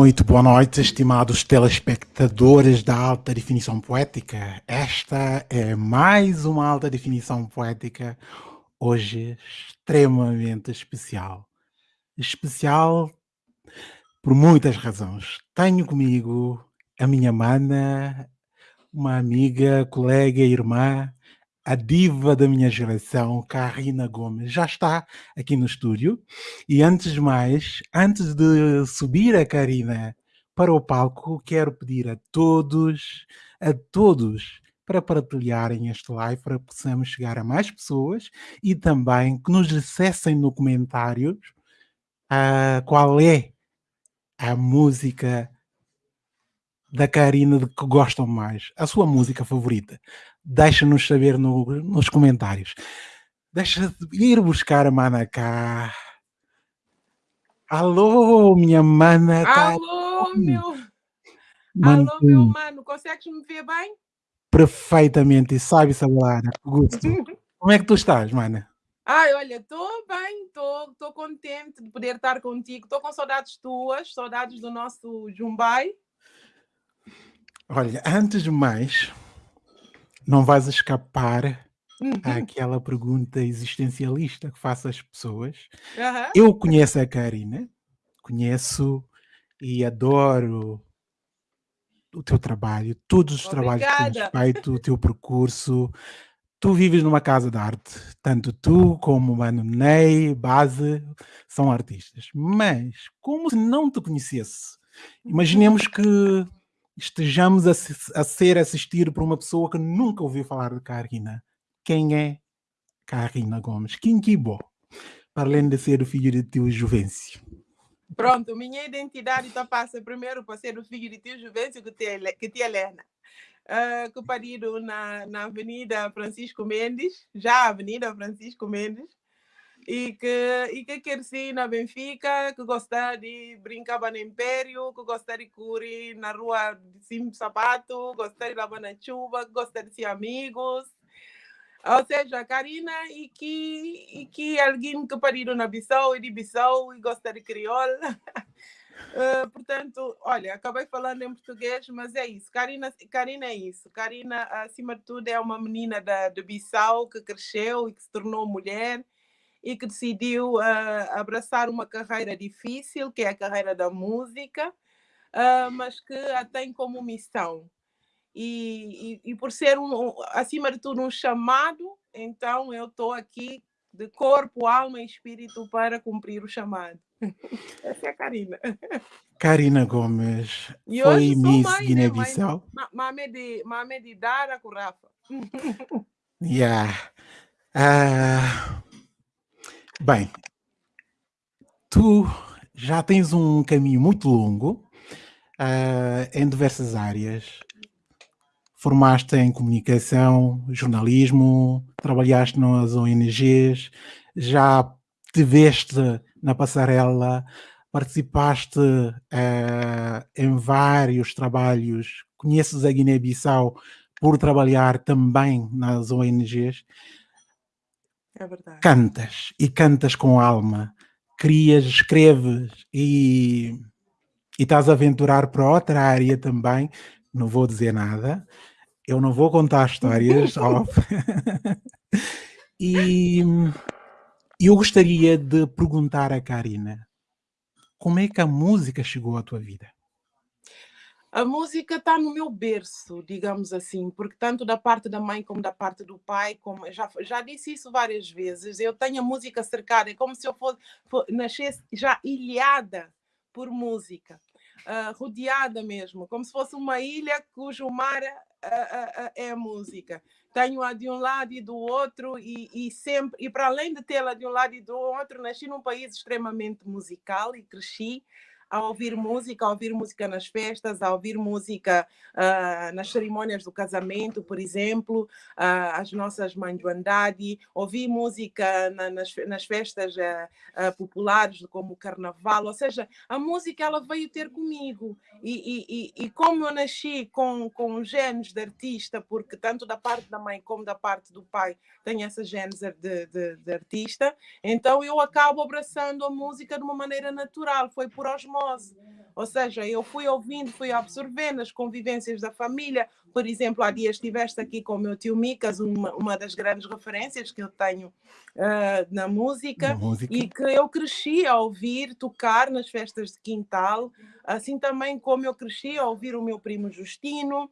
Muito boa noite, estimados telespectadores da Alta Definição Poética. Esta é mais uma Alta Definição Poética, hoje extremamente especial. Especial por muitas razões. Tenho comigo a minha mana, uma amiga, colega, irmã, a diva da minha geração, Karina Gomes, já está aqui no estúdio. E antes de mais, antes de subir a Karina para o palco, quero pedir a todos, a todos, para partilharem este live, para que possamos chegar a mais pessoas e também que nos acessem no comentários uh, qual é a música da Karina de que gostam mais, a sua música favorita. Deixa-nos saber no, nos comentários. Deixa de ir buscar a mana cá. Alô, minha mana. Tá Alô, meu. Alô, meu mano. Consegues me ver bem? Perfeitamente. E sabe, Sabelara, que gosto. Como é que tu estás, mana? Ai, olha, estou bem, estou contente de poder estar contigo. Estou com saudades tuas, saudades do nosso Jumbai. Olha, antes de mais, não vais escapar uhum. àquela pergunta existencialista que faço às pessoas. Uhum. Eu conheço a Karina, conheço e adoro o teu trabalho, todos os trabalhos que tens feito, o teu percurso. Tu vives numa casa de arte, tanto tu como o Mano Ney, Base, são artistas. Mas, como se não te conhecesse, imaginemos que estejamos a, a, ser assistido por uma pessoa que nunca ouviu falar de Karina. Quem é Karina Gomes? Kinkibo, para além de ser o filho de tio Juvencio. Pronto, minha identidade então passa primeiro para ser o filho de tio Juvencio que tia, que tia Helena. Uh, que parido na, na Avenida Francisco Mendes, já Avenida Francisco Mendes, e que, e que cresci na Benfica, que gosta de brincar no Império, que gosta de correr na rua cima sapato, gosta de lavar na chuva, que gosta de ser amigos. Ou seja, Karina e que, e que alguém que pariu na Bissau e de Bissau e gosta de crioula. Uh, portanto, olha, acabei falando em português, mas é isso. Karina, Karina é isso. Karina, acima de tudo, é uma menina da, de Bissau que cresceu e que se tornou mulher e que decidiu uh, abraçar uma carreira difícil, que é a carreira da música, uh, mas que a tem como missão. E, e, e, por ser, um, acima de tudo, um chamado, então eu estou aqui de corpo, alma e espírito para cumprir o chamado. Essa é a Karina. Karina Gomes e foi Miss Guiné-Bissau. Mame de, mame de Dara com Rafa. yeah. Uh, Bem, tu já tens um caminho muito longo uh, em diversas áreas. Formaste em comunicação, jornalismo, trabalhaste nas ONGs, já te veste na passarela, participaste uh, em vários trabalhos, conheces a Guiné-Bissau por trabalhar também nas ONGs. É. Cantas e cantas com alma, crias, escreves e, e estás a aventurar para outra área também. Não vou dizer nada, eu não vou contar histórias. e eu gostaria de perguntar a Karina como é que a música chegou à tua vida? A música está no meu berço, digamos assim, porque tanto da parte da mãe como da parte do pai, como já, já disse isso várias vezes, eu tenho a música cercada, é como se eu fosse, nascesse já ilhada por música, uh, rodeada mesmo, como se fosse uma ilha cujo mar uh, uh, é a música. Tenho-a de um lado e do outro, e, e sempre, e para além de tê-la de um lado e do outro, nasci num país extremamente musical e cresci a ouvir música, a ouvir música nas festas, a ouvir música uh, nas cerimônias do casamento, por exemplo, uh, as nossas mães do Andade, ouvir música na, nas, nas, festas uh, populares, como o Carnaval, ou seja, a música ela veio ter comigo. E, e, e como eu nasci com, com genes de artista, porque tanto da parte da mãe como da parte do pai tem essa genes de, de, de artista, então eu acabo abraçando a música de uma maneira natural, foi por osmose Ou seja, eu fui ouvindo, fui absorvendo as convivências da família. Por exemplo, há dias estiveste aqui com o meu tio Micas, uma, uma das grandes referências que eu tenho uh, na, música, na música, e que eu cresci a ouvir tocar nas festas de quintal, assim também como eu cresci a ouvir o meu primo Justino.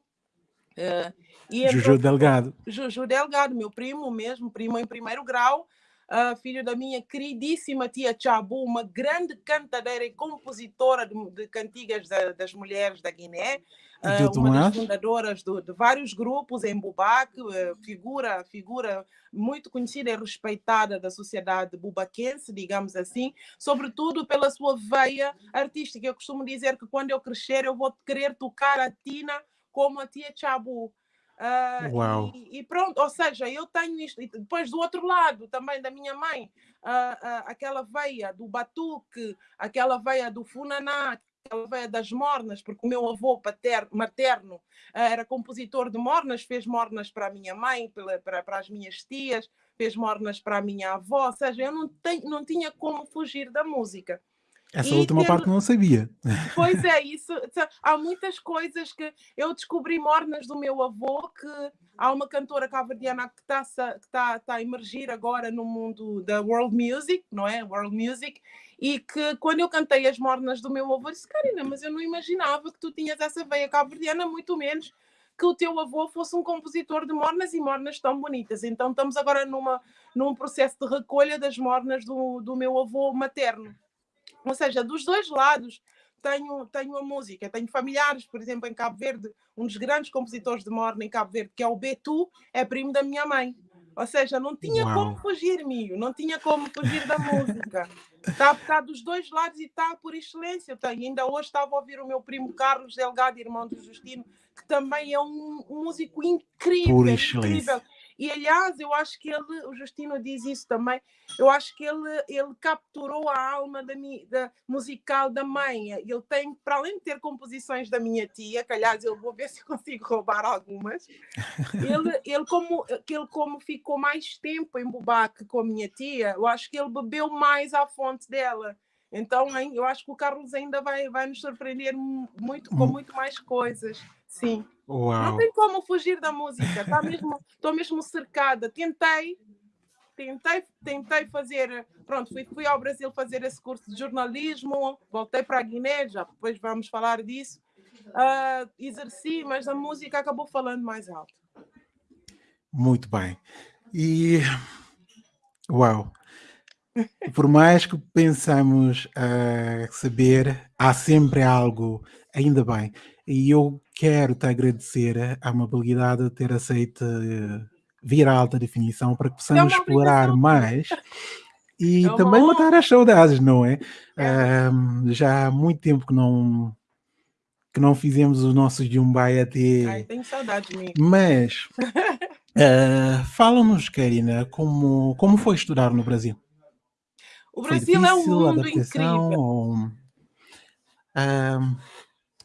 Uh, Juju então, Delgado. Juju Delgado, meu primo mesmo, primo em primeiro grau, uh, filho da minha queridíssima tia Chabu, uma grande cantadeira e compositora de, de cantigas da, das mulheres da Guiné, uh, uma das fundadoras do, de vários grupos em Bubaque, uh, figura, figura muito conhecida e respeitada da sociedade bubaquense, digamos assim, sobretudo pela sua veia artística. Eu costumo dizer que quando eu crescer eu vou querer tocar a Tina como a tia Chabu. Uh, Uau. E, e, pronto, ou seja, eu tenho isto. E depois do outro lado também da minha mãe, uh, uh, aquela veia do batuque, aquela veia do funaná, aquela veia das mornas, porque o meu avô paterno, materno era compositor de mornas, fez mornas para a minha mãe, para, para, para as minhas tias, fez mornas para a minha avó, ou seja, eu não, tenho, não tinha como fugir da música. Essa e última tendo... parte não sabia. Pois é, isso. Há muitas coisas que eu descobri mornas do meu avô que há uma cantora cabo-verdiana que está tá, tá a emergir agora no mundo da world music, não é? World music, e que quando eu cantei as mornas do meu avô, disse, Karina, mas eu não imaginava que tu tinhas essa veia cabo-verdiana, muito menos que o teu avô fosse um compositor de mornas e mornas tão bonitas. Então estamos agora numa, num processo de recolha das mornas do, do meu avô materno. Ou seja, dos dois lados tenho, tenho a música. Tenho familiares, por exemplo, em Cabo Verde, um dos grandes compositores de morna em Cabo Verde, que é o Betu, é primo da minha mãe. Ou seja, não tinha Uau. como fugir, Mio, não tinha como fugir da música. Está, está dos dois lados e está por excelência. Eu tenho. Ainda hoje estava a ouvir o meu primo Carlos Delgado, irmão do Justino, que também é um, um músico incrível. Por excelência. incrível e aliás, eu acho que ele, o Justino diz isso também, eu acho que ele, ele capturou a alma da, da musical da mãe. Ele tem, para além de ter composições da minha tia, que aliás eu vou ver se consigo roubar algumas, ele, ele, como, ele como ficou mais tempo em Bubaque com a minha tia, eu acho que ele bebeu mais à fonte dela. Então, eu acho que o Carlos ainda vai, vai nos surpreender muito com hum. muito mais coisas. Sim. Uau. Não tem como fugir da música. Tá mesmo, estou mesmo cercada. Tentei, tentei, tentei fazer. Pronto, fui, fui ao Brasil fazer esse curso de jornalismo, voltei para a Guiné, já depois vamos falar disso. Uh, exerci, mas a música acabou falando mais alto. Muito bem. E uau! Por mais que pensamos uh, saber, há sempre algo, ainda bem. E eu quero te agradecer a amabilidade de ter aceito uh, vir à alta definição para que possamos é explorar mais e é também honra. matar as saudades, não é? é. Uh, já há muito tempo que não que não fizemos os nossos Jumbai até. Ai, tenho saudade de mim. Mas uh, fala-nos, Karina, como, como foi estudar no Brasil? O Brasil difícil, é um mundo incrível. Ou, uh,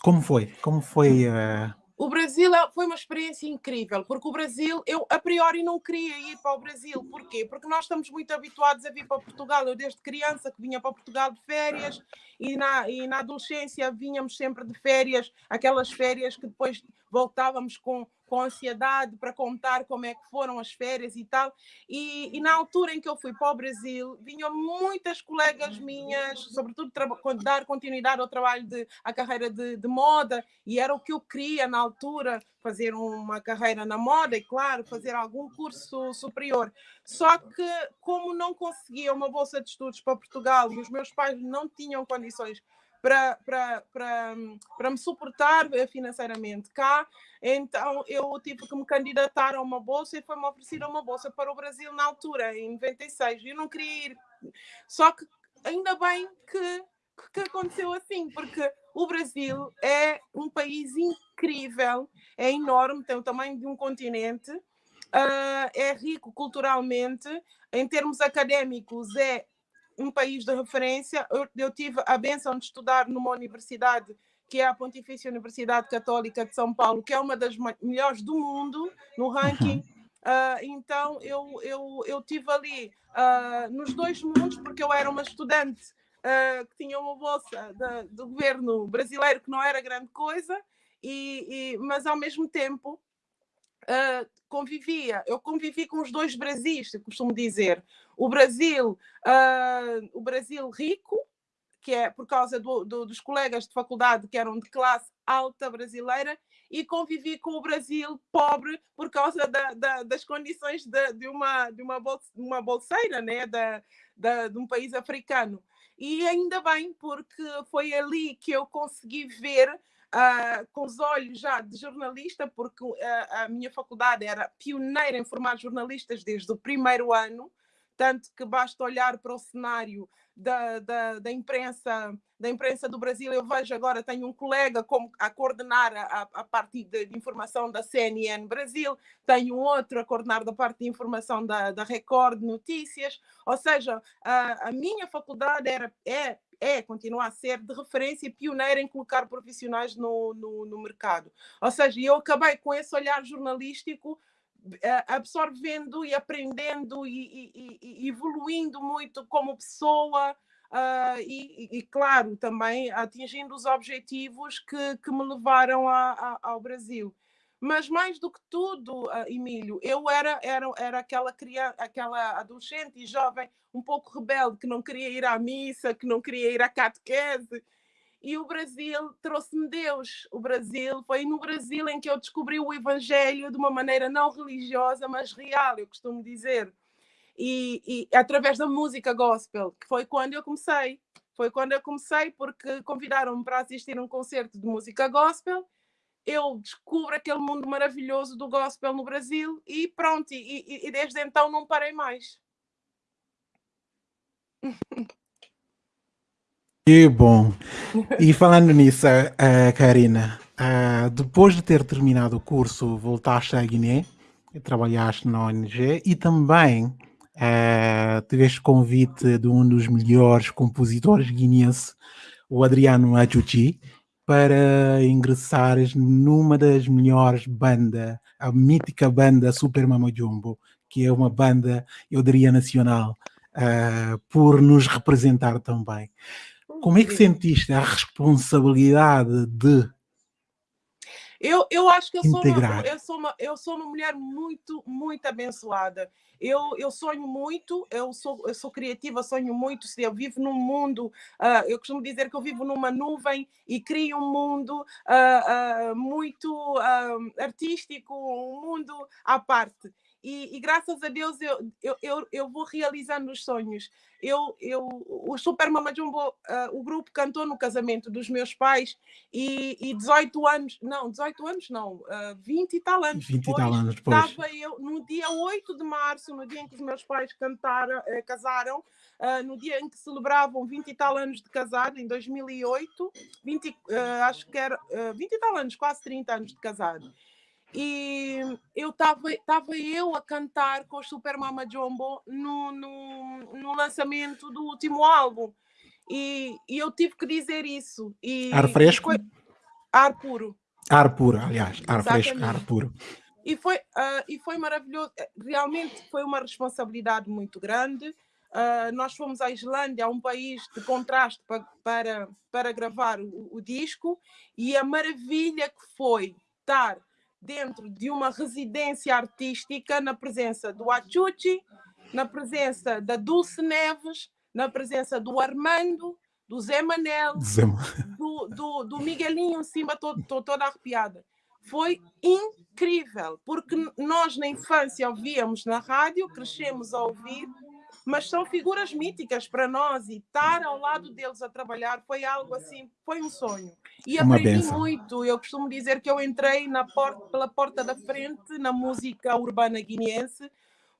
como foi? Como foi? Uh... O Brasil é, foi uma experiência incrível, porque o Brasil, eu a priori não queria ir para o Brasil. Porquê? Porque nós estamos muito habituados a vir para Portugal. Eu, desde criança, que vinha para Portugal de férias e na, e na adolescência vínhamos sempre de férias, aquelas férias que depois voltávamos com com ansiedade para contar como é que foram as férias e tal. E, e na altura em que eu fui para o Brasil, vinham muitas colegas minhas, sobretudo dar continuidade ao trabalho de à carreira de, de moda, e era o que eu queria na altura, fazer uma carreira na moda e, claro, fazer algum curso superior. Só que, como não conseguia uma bolsa de estudos para Portugal e os meus pais não tinham condições para, para, para, para me suportar financeiramente cá. Então eu tive que me candidatar a uma bolsa e foi-me oferecida uma bolsa para o Brasil na altura, em 96. Eu não queria ir. Só que ainda bem que, que aconteceu assim, porque o Brasil é um país incrível, é enorme, tem o tamanho de um continente. Uh, é rico culturalmente, em termos académicos, é um país de referência. Eu, eu tive a benção de estudar numa universidade que é a Pontifícia Universidade Católica de São Paulo, que é uma das melhores do mundo no ranking. Uh, então eu, eu, eu tive ali uh, nos dois mundos, porque eu era uma estudante uh, que tinha uma bolsa de, do governo brasileiro que não era grande coisa, e, e mas ao mesmo tempo uh, convivia, eu convivi com os dois Brasis, costumo dizer. O Brasil, uh, o Brasil rico, que é por causa do, do, dos colegas de faculdade que eram de classe alta brasileira, e convivi com o Brasil pobre por causa da, da, das condições de, de, uma, de uma, bolsa, uma bolseira né? da, da, de um país africano. E ainda bem, porque foi ali que eu consegui ver uh, com os olhos já de jornalista, porque uh, a minha faculdade era pioneira em formar jornalistas desde o primeiro ano, tanto que basta olhar para o cenário da, da, da, imprensa da imprensa do Brasil. Eu vejo agora, tenho um colega como a coordenar a, a parte de, de, informação da CNN Brasil, tenho outro a coordenar da parte de informação da, da Record Notícias, ou seja, a, a minha faculdade era, é, é, continua a ser de referência pioneira em colocar profissionais no, no, no mercado. Ou seja, eu acabei com esse olhar jornalístico eh, absorvendo e aprendendo e, e, e, evoluindo muito como pessoa uh, e, e, claro, também atingindo os objetivos que, que me levaram a, a, ao Brasil. Mas mais do que tudo, uh, Emílio, eu era, era, era aquela, criança, aquela adolescente e jovem um pouco rebelde que não queria ir à missa, que não queria ir à catequese, e o Brasil trouxe-me Deus. O Brasil foi no Brasil em que eu descobri o Evangelho de uma maneira não religiosa, mas real, eu costumo dizer. E, e através da música gospel, que foi quando eu comecei. Foi quando eu comecei, porque convidaram-me para assistir um concerto de música gospel. Eu descubro aquele mundo maravilhoso do gospel no Brasil e pronto, e, e, e desde então não parei mais. Que bom. E falando nisso, uh, Karina, uh, depois de ter terminado o curso, voltaste à Guiné, trabalhaste na ONG e também uh, tiveste convite de um dos melhores compositores guineenses, o Adriano Ajuti, para ingressares numa das melhores bandas, a mítica banda Super Mama Jumbo, que é uma banda, eu diria, nacional, uh, por nos representar também. Como é que sentiste a responsabilidade de eu, eu acho que eu sou, uma, eu, sou uma, eu sou uma mulher muito, muito abençoada. Eu, eu sonho muito, eu sou, eu sou criativa, sonho muito. Eu vivo num mundo, uh, eu costumo dizer que eu vivo numa nuvem e crio um mundo uh, uh, muito artístico, um mundo à parte. E, e, graças a Deus eu, eu, eu, eu, vou realizando os sonhos. Eu, eu, o Super Mama Jumbo, uh, o grupo cantou no casamento dos meus pais e, e 18 anos, não, 18 anos não, uh, 20 e tal anos 20 depois, tal anos depois. Estava eu, no dia 8 de março, no dia em que os meus pais cantaram, uh, casaram, uh, no dia em que celebravam 20 e tal anos de casado, em 2008, 20, uh, acho que era uh, 20 e tal anos, quase 30 anos de casado e eu estava eu a cantar com o Super Mama Jumbo no, no, no lançamento do último álbum. E, e, eu tive que dizer isso e, ar fresco? foi, ar puro. Ar puro aliás ar Exatamente. fresco ar puro. E foi uh, e foi maravilhoso realmente foi uma responsabilidade muito grande. Uh, nós fomos à Islândia um país de contraste para para, para gravar o, o disco e a maravilha que foi estar dentro de uma residência artística na presença do Achuchi, na presença da Dulce Neves, na presença do Armando, do Zé Manel, Zé... Do, do, do, Miguelinho em cima, estou toda arrepiada. Foi incrível, porque nós na infância ouvíamos na rádio, crescemos a ouvir, mas são figuras míticas para nós e estar ao lado deles a trabalhar foi algo assim, foi um sonho. E Uma aprendi benção. muito. Eu costumo dizer que eu entrei na porta, pela porta da frente na música urbana guineense,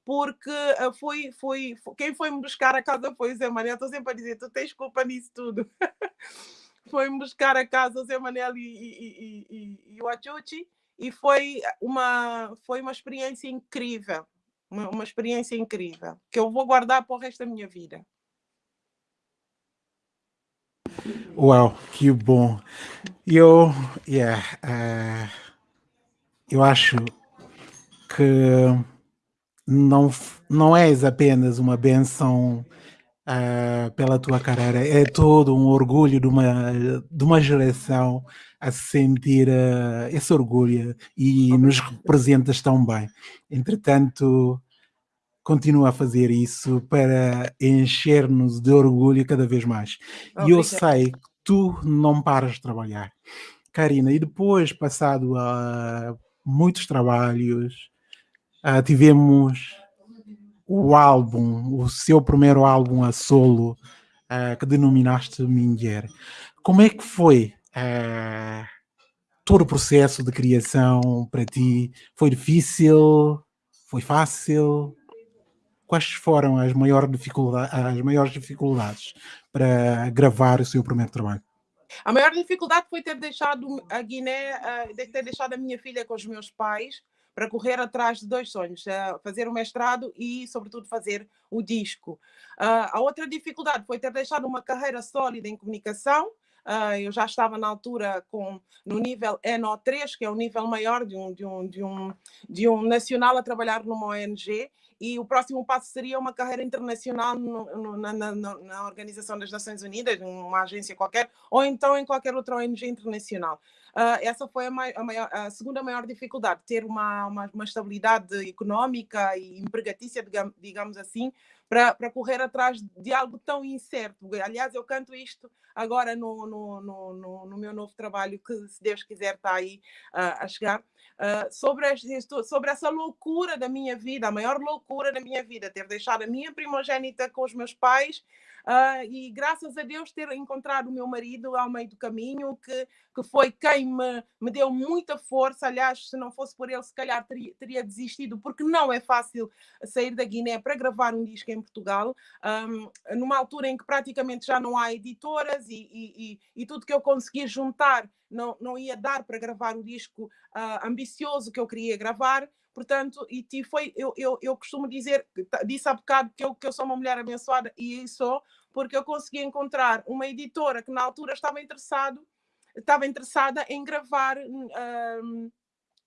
porque uh, foi, foi, quem foi me buscar a casa foi o Zé Manel. Estou sempre a dizer, tu tens culpa nisso tudo. foi-me buscar a casa o Zé Manel e, e, e, e o Achuchi e foi uma, foi uma experiência incrível uma, uma experiência incrível, que eu vou guardar para o resto da minha vida. Uau, que bom. Eu, yeah, uh, eu acho que não, não és apenas uma benção uh, pela tua carreira. É todo um orgulho de uma, de uma geração a sentir uh, esse orgulho e nos representas tão bem. Entretanto, continua a fazer isso para encher-nos de orgulho cada vez mais. E eu sei que tu não paras de trabalhar. Karina, e depois, passado a muitos trabalhos, tivemos o álbum, o seu primeiro álbum a solo, uh, que denominaste Minger. Como é que foi uh, todo o processo de criação para ti? Foi difícil? Foi fácil? Quais foram as maiores, dificuldades, as maiores dificuldades para gravar o seu primeiro trabalho? A maior dificuldade foi ter deixado a Guiné, uh, ter deixado a minha filha com os meus pais para correr atrás de dois sonhos, uh, fazer o mestrado e, sobretudo, fazer o disco. Uh, a outra dificuldade foi ter deixado uma carreira sólida em comunicação. Uh, eu já estava na altura com, no nível NO3, que é o nível maior de um, de um, de um, de um nacional a trabalhar numa ONG, e o próximo passo seria uma carreira internacional no, no, na, na, na, Organização das Nações Unidas, numa agência qualquer, ou então em qualquer outra ONG internacional. Uh, essa foi a, a, maior, a, segunda maior dificuldade, ter uma, uma, uma estabilidade económica e empregatícia, digamos assim, para, correr atrás de algo tão incerto. Aliás, eu canto isto agora no, no, no, no meu novo trabalho, que se Deus quiser está aí uh, a chegar. Uh, sobre, sobre essa loucura da minha vida, a maior loucura da minha vida, ter deixado a minha primogênita com os meus pais uh, e graças a Deus ter encontrado o meu marido ao meio do caminho, que, que foi quem me, me deu muita força. Aliás, se não fosse por ele, se calhar teria, teria desistido, porque não é fácil sair da Guiné para gravar um disco em Portugal, um, numa altura em que praticamente já não há editoras e, e, e, e tudo que eu consegui juntar não, não ia dar para gravar o disco uh, ambicioso que eu queria gravar. Portanto, e foi, eu, eu, eu costumo dizer, disse há bocado que eu, que eu sou uma mulher abençoada e sou, porque eu consegui encontrar uma editora que na altura estava interessado, estava interessada em gravar um,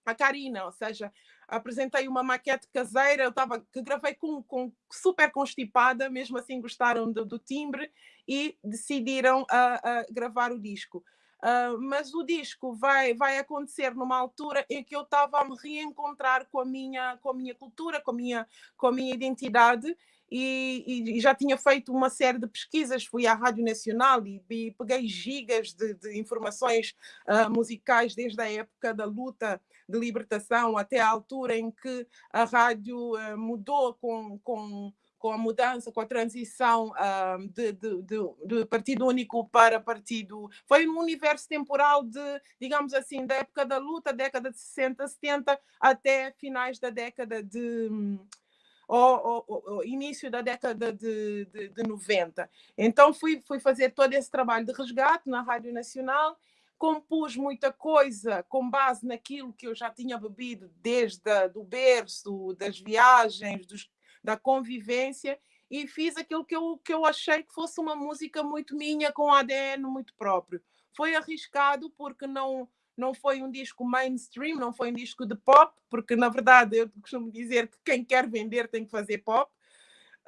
a Karina, ou seja, apresentei uma maquete caseira, eu estava que gravei com, com super constipada, mesmo assim gostaram do, do timbre e decidiram a, gravar o disco. Uh, mas o disco vai, vai acontecer numa altura em que eu estava a me reencontrar com a minha, com a minha cultura, com a minha, com a minha identidade. E, e, já tinha feito uma série de pesquisas, fui à Rádio Nacional e, e peguei gigas de, de informações uh, musicais desde a época da luta de libertação até a altura em que a rádio uh, mudou com, com com a mudança, com a transição uh, de, de, de, de, partido único para partido. Foi um universo temporal de, digamos assim, da época da luta, década de 60, 70, até finais da década de. Ou, início da década de, de, de 90. Então fui, fui fazer todo esse trabalho de resgate na Rádio Nacional compus muita coisa com base naquilo que eu já tinha bebido desde o berço, das viagens, dos da convivência e fiz aquilo que eu, que eu achei que fosse uma música muito minha, com ADN muito próprio. Foi arriscado porque não, não foi um disco mainstream, não foi um disco de pop, porque na verdade eu costumo dizer que quem quer vender tem que fazer pop.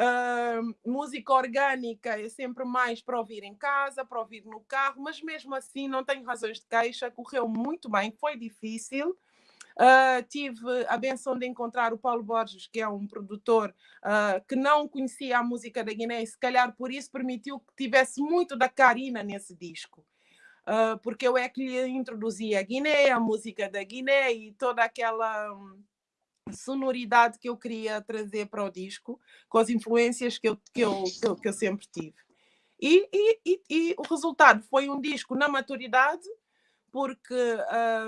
Uh, música orgânica é sempre mais para ouvir em casa, para ouvir no carro, mas mesmo assim não tenho razões de queixa, correu muito bem, foi difícil. Uh, tive a benção de encontrar o Paulo Borges, que é um produtor uh, que não conhecia a música da Guiné e se calhar por isso permitiu que tivesse muito da Karina nesse disco. Uh, porque eu é que lhe introduzi a Guiné, a música da Guiné e toda aquela um, sonoridade que eu queria trazer para o disco, com as influências que eu, que eu, que eu, que eu sempre tive. E, e, e, e, o resultado foi um disco na maturidade, porque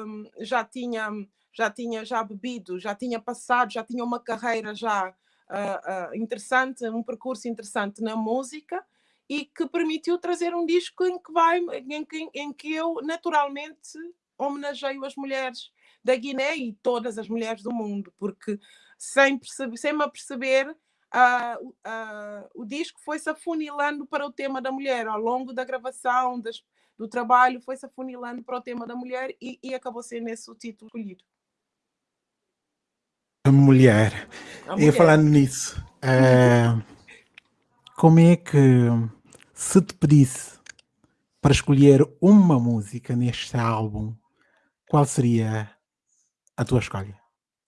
um, já tinha já tinha já bebido, já tinha passado, já tinha uma carreira já uh, uh, interessante, um percurso interessante na música e que permitiu trazer um disco em que vai em que, em que eu naturalmente homenageio as mulheres da Guiné e todas as mulheres do mundo, porque sem, perceber, sem me aperceber, uh, uh, o disco foi-se afunilando para o tema da mulher ao longo da gravação, das, do trabalho, foi-se afunilando para o tema da mulher e, e acabou sendo esse o título escolhido. A mulher. A mulher. E falando nisso, uh, como é que, se te pedisse para escolher uma música neste álbum, qual seria a tua escolha?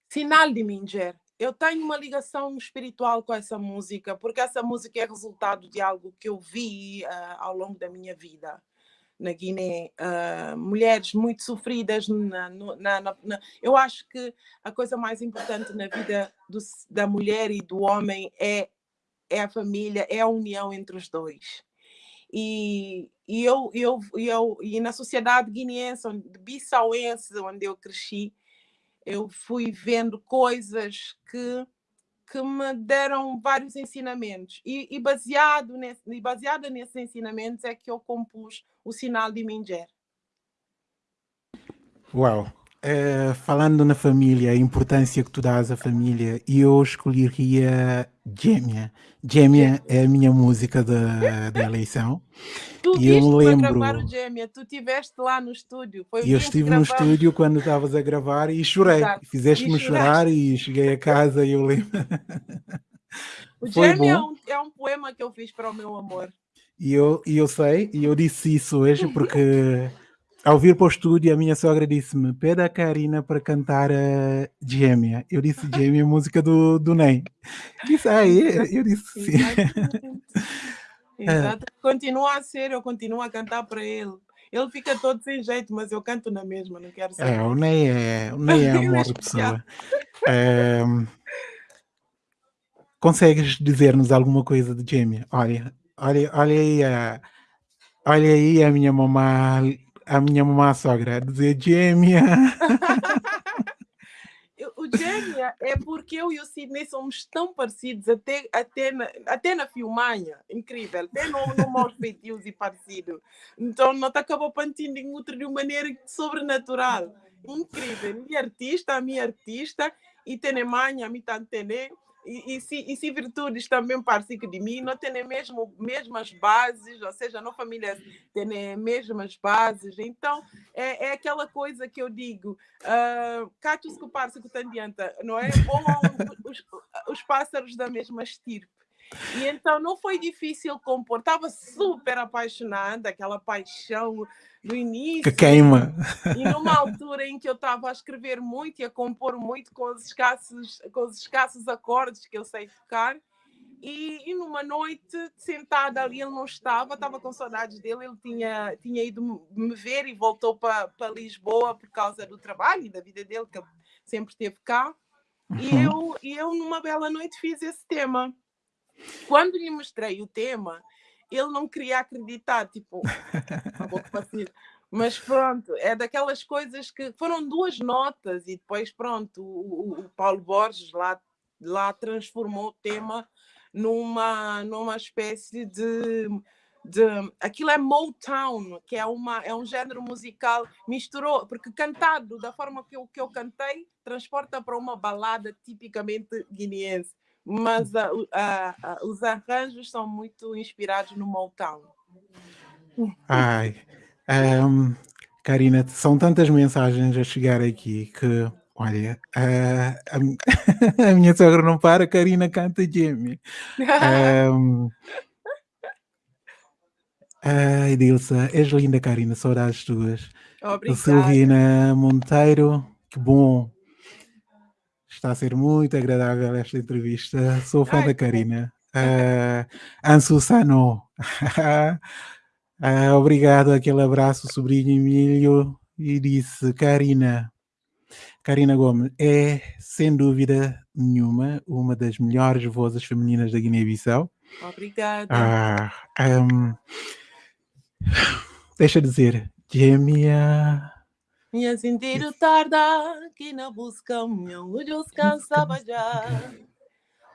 Sinal de Minger. Eu tenho uma ligação espiritual com essa música, porque essa música é resultado de algo que eu vi uh, ao longo da minha vida na Guiné, uh, mulheres muito sofridas. Na, na, na, eu acho que a coisa mais importante na vida do, da mulher e do homem é, é a família, é a união entre os dois. E, e eu, eu, eu e na sociedade guineense, bissauense, onde eu cresci, eu fui vendo coisas que, que me deram vários ensinamentos. E, e, baseado nesse, e baseada nesses ensinamentos é que eu compus o sinal de Minger. Uau! Uh, falando na família, a importância que tu dás à família, eu escolheria Gêmea. Gêmea é a minha música da, da eleição. Tu e eu me lembro. gravar o Gêmea, tu estiveste lá no estúdio. Foi eu estive no estúdio quando estavas a gravar e chorei. Fizeste-me chorar e cheguei a casa e eu lembro. O Gêmea é um, é um poema que eu fiz para o meu amor. E eu, e eu sei, e eu disse isso hoje porque ao vir para o estúdio, a minha sogra disse-me: Pede a Karina para cantar a Gêmea. Eu disse: Gêmea, música do, do Ney. Disse: Ah, é? Eu disse: Sim. Exato. Continua a ser, eu continuo a cantar para ele. Ele fica todo sem jeito, mas eu canto na mesma, não quero saber. É, o Ney é, o Ney é amor de pessoa. É, consegues dizer-nos alguma coisa de Gêmea? Olha, olha, olha aí a, olha aí a minha mamãe a minha mamã sogra dizer gêmea. o gêmea é porque eu e o Sidney somos tão parecidos, até, até, na, até na filmanha, incrível, até no, no maus feitios e parecido. Então, não te acabou pantindo em outro de uma maneira sobrenatural. Incrível. É artista, minha artista, e tem mãe, a mim tá entendendo e, se, e se virtudes também parecem de mim, não têm mesmo mesmas bases, ou seja, não família tem mesmas bases. Então, é, é aquela coisa que eu digo, uh, catos que que adianta, não é? Ou os, os pássaros da mesma estirpe. E então não foi difícil compor, estava super apaixonada, aquela paixão do início. Que queima. E numa altura em que eu estava a escrever muito e a compor muito com os escassos, com os escassos acordes que eu sei tocar. E, e, numa noite, sentada ali, ele não estava, estava com saudades dele, ele tinha, tinha ido me ver e voltou para, Lisboa por causa do trabalho e da vida dele, que sempre esteve cá. E uhum. eu, e eu, numa bela noite, fiz esse tema. Quando lhe mostrei o tema, ele não queria acreditar, tipo, mas pronto, é daquelas coisas que foram duas notas e depois pronto, o, o Paulo Borges lá, lá transformou o tema numa, numa espécie de, de aquilo é Motown, que é, uma, é um género musical, misturou, porque cantado da forma que eu, que eu cantei, transporta para uma balada tipicamente guineense mas a, a, a, os arranjos são muito inspirados no Motown. Ai, um, Karina, são tantas mensagens a chegar aqui que, olha, a, a, minha sogra não para, Karina canta Jamie. Um, ai, Dilsa, és linda, Karina, saudades tuas. Obrigada. Silvina Monteiro, que bom Está a ser muito agradável esta entrevista. Sou fã Ai, da Karina. Uh, Ansu Sano. uh, obrigado, aquele abraço, sobrinho Emílio. E disse, Karina, Karina Gomes é, sem dúvida nenhuma, uma das melhores vozes femininas da Guiné-Bissau. Obrigada. Um, deixa dizer, gêmea minha sentido tarda que na busca minha olhos cansava já.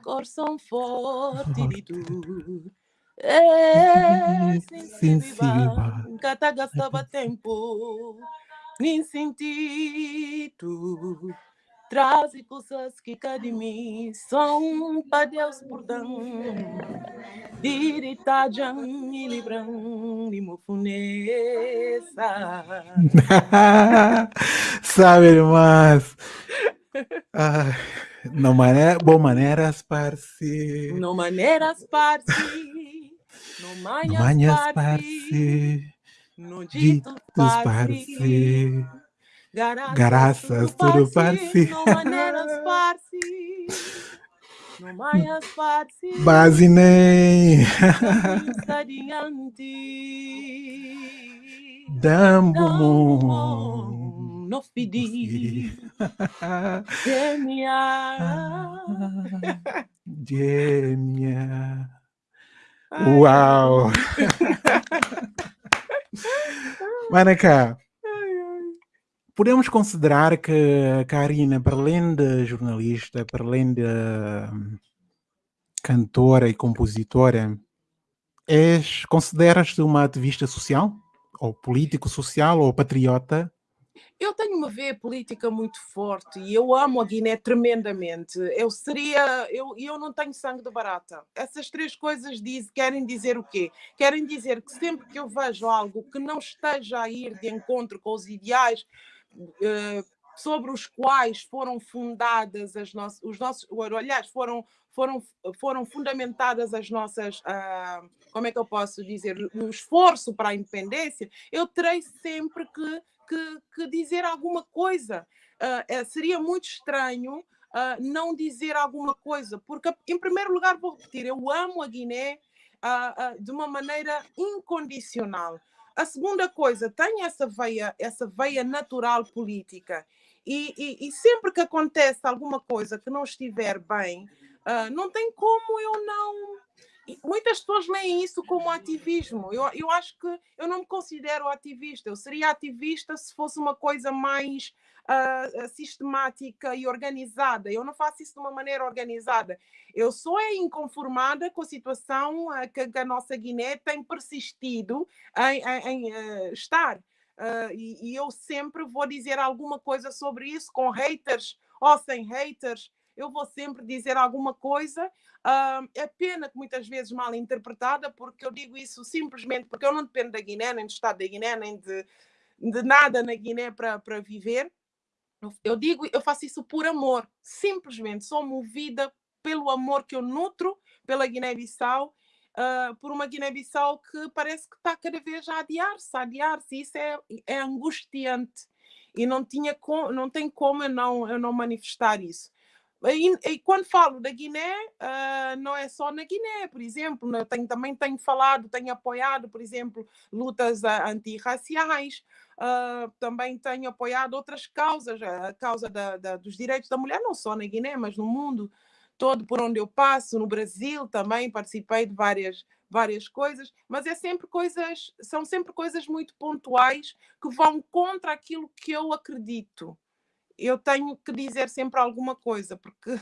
Coração forte de tu. É sensível. Cata gastava tempo. Nem senti tu. Traz coisas que cá de mim são para Deus por dar. Diritajan e libran e mofunesa. Sabe, irmãs? Ah, não maneira, bom maneiras, parce. Não maneiras, parce. no manhas parsi, no dito parsi, graças tudo parsi, base nem, dambo no fidi, gemia. Gêmea. Uau! Manacá, podemos considerar que Karina, para além de jornalista, para além de hum, cantora e compositora, és, consideras-te uma ativista social? Ou político social ou patriota? Eu tenho uma veia política muito forte e eu amo a Guiné tremendamente. Eu seria, eu, eu não tenho sangue de barata. Essas três coisas diz, querem dizer o quê? Querem dizer que sempre que eu vejo algo que não esteja a ir de encontro com os ideais sobre os quais foram fundadas as nossas, os nossos, aliás, foram foram, foram fundamentadas as nossas, uh, como é que eu posso dizer, o esforço para a independência, eu terei sempre que que, que dizer alguma coisa. Uh, seria muito estranho uh, não dizer alguma coisa, porque, em primeiro lugar, vou repetir, eu amo a Guiné de uma maneira incondicional. A segunda coisa, tenho essa veia, essa veia natural política. E, e, e sempre que acontece alguma coisa que não estiver bem, não tem como eu não muitas pessoas leem isso como ativismo. Eu, eu acho que eu não me considero ativista. Eu seria ativista se fosse uma coisa mais uh, sistemática e organizada. Eu não faço isso de uma maneira organizada. Eu sou é inconformada com a situação uh, que, que, a nossa Guiné tem persistido em, em, em uh, estar. E, e eu sempre vou dizer alguma coisa sobre isso, com haters ou sem haters eu vou sempre dizer alguma coisa. Uh, é pena que muitas vezes mal interpretada, porque eu digo isso simplesmente porque eu não dependo da Guiné, nem do Estado da Guiné, nem de, de nada na Guiné para viver. Eu digo, eu faço isso por amor, simplesmente sou movida pelo amor que eu nutro pela Guiné-Bissau, uh, por uma Guiné-Bissau que parece que está cada vez a adiar-se, a adiar-se, isso é, é angustiante e não tinha com, não tem como eu não eu não manifestar isso. E, e, quando falo da Guiné, uh, não é só na Guiné, por exemplo, né? tenho, também tenho falado, tenho apoiado, por exemplo, lutas antirraciais, uh, também tenho apoiado outras causas, a causa da, da, dos direitos da mulher, não só na Guiné, mas no mundo todo por onde eu passo, no Brasil também participei de várias várias coisas, mas é sempre coisas, são sempre coisas muito pontuais que vão contra aquilo que eu acredito eu tenho que dizer sempre alguma coisa, porque,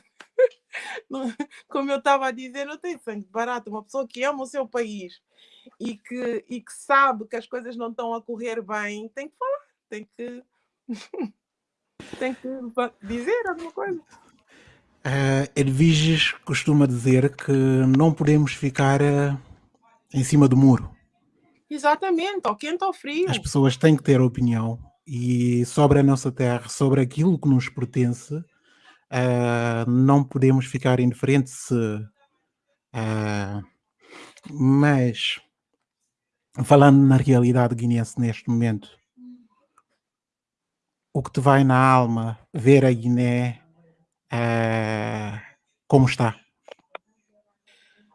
como eu estava a dizer, não tem sangue barato. Uma pessoa que ama o seu país e que, e que sabe que as coisas não estão a correr bem, tem que falar, tem que, tem que dizer alguma coisa. Uh, Edviges costuma dizer que não podemos ficar uh, em cima do muro. Exatamente, ao quente ou frio. As pessoas têm que ter opinião e sobre a nossa terra, sobre aquilo que nos pertence, uh, não podemos ficar indiferentes. Uh, mas, falando na realidade guinense neste momento, o que te vai na alma ver a Guiné uh, como está?